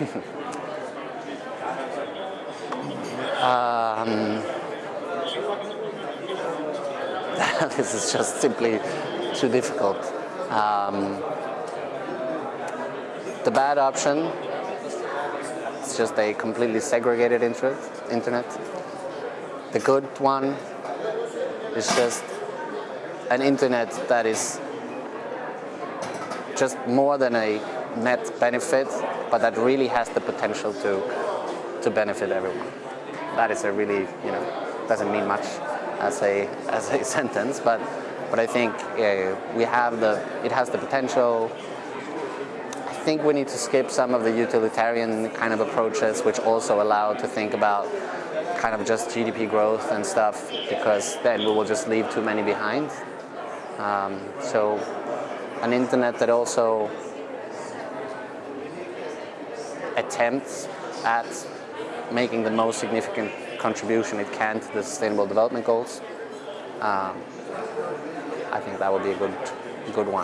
um, this is just simply too difficult. Um, the bad option is just a completely segregated internet. The good one is just an internet that is just more than a net benefit, but that really has the potential to, to benefit everyone. That is a really, you know, doesn't mean much as a, as a sentence, but, but I think uh, we have the, it has the potential. I think we need to skip some of the utilitarian kind of approaches, which also allow to think about kind of just GDP growth and stuff, because then we will just leave too many behind. Um, so an internet that also attempts at making the most significant contribution it can to the Sustainable Development Goals. Um, I think that would be a good, good one.